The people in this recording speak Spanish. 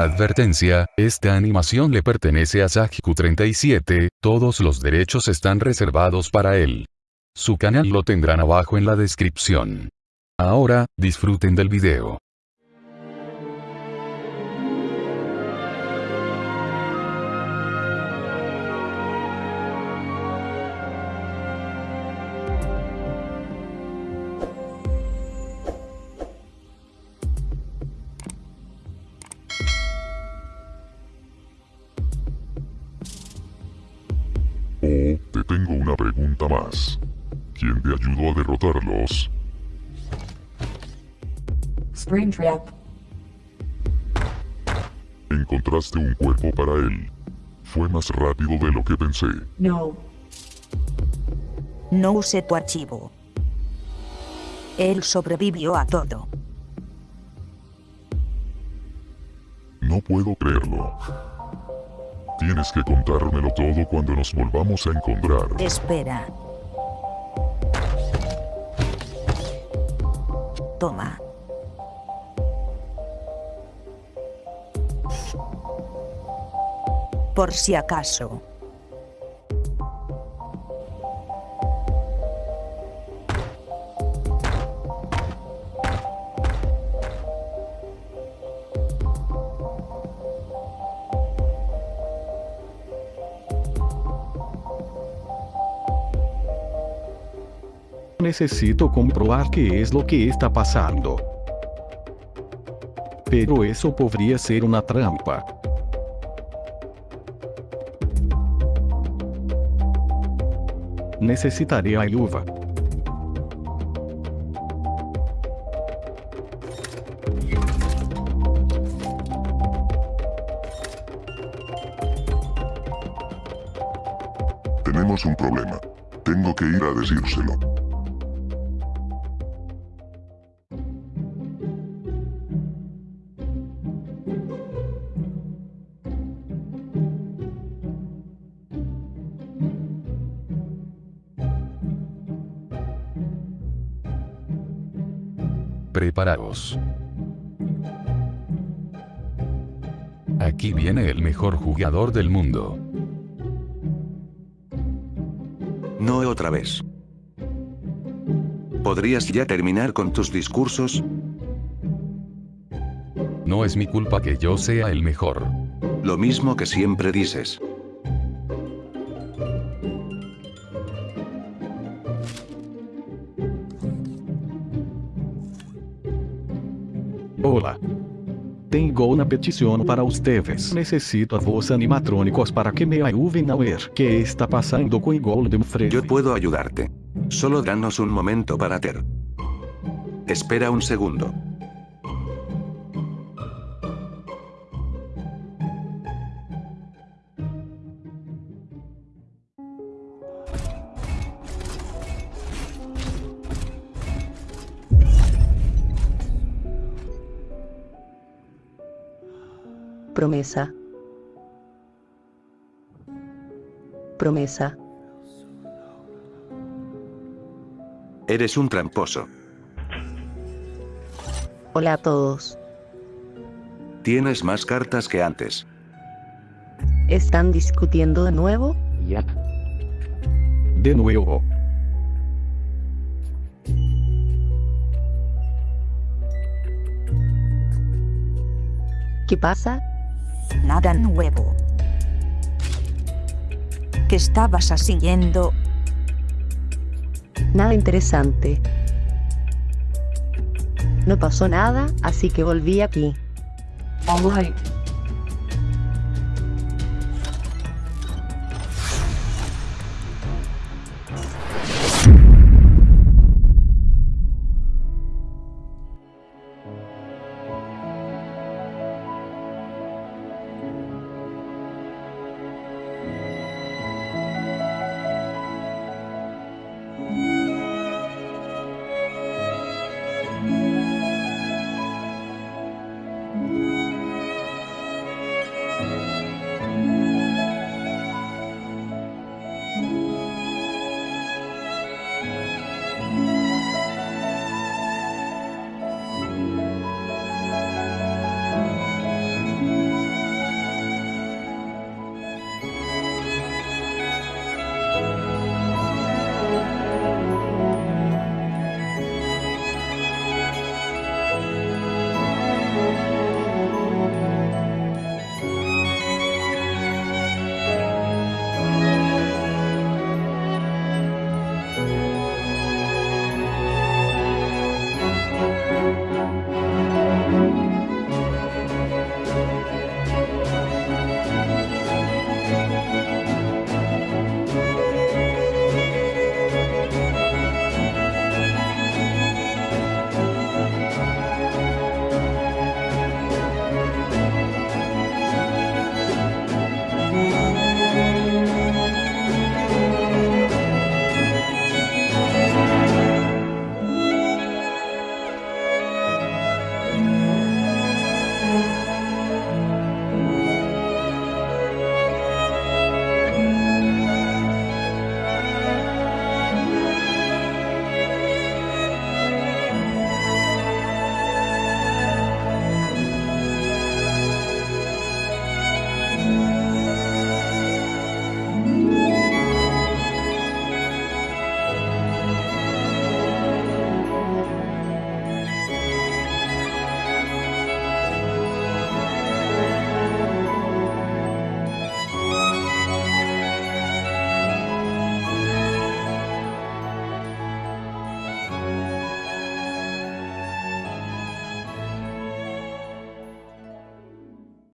Advertencia, esta animación le pertenece a Sajiku37, todos los derechos están reservados para él. Su canal lo tendrán abajo en la descripción. Ahora, disfruten del video. Pregunta más. ¿Quién te ayudó a derrotarlos? Springtrap. Encontraste un cuerpo para él. Fue más rápido de lo que pensé. No. No use tu archivo. Él sobrevivió a todo. No puedo creerlo. Tienes que contármelo todo cuando nos volvamos a encontrar. Espera. Toma. Por si acaso. Necesito comprobar qué es lo que está pasando. Pero eso podría ser una trampa. Necesitaré ayuda. Tenemos un problema. Tengo que ir a decírselo. Preparaos. Aquí viene el mejor jugador del mundo. No otra vez. ¿Podrías ya terminar con tus discursos? No es mi culpa que yo sea el mejor. Lo mismo que siempre dices. Hola. Tengo una petición para ustedes. Necesito a vos animatrónicos para que me ayuden a ver qué está pasando con Golden Freddy. Yo puedo ayudarte. Solo danos un momento para ter. Espera un segundo. Promesa. Promesa. Eres un tramposo. Hola a todos. Tienes más cartas que antes. ¿Están discutiendo de nuevo? De nuevo. ¿Qué pasa? Nada nuevo. ¿Qué estabas haciendo? Nada interesante. No pasó nada, así que volví aquí. Alright.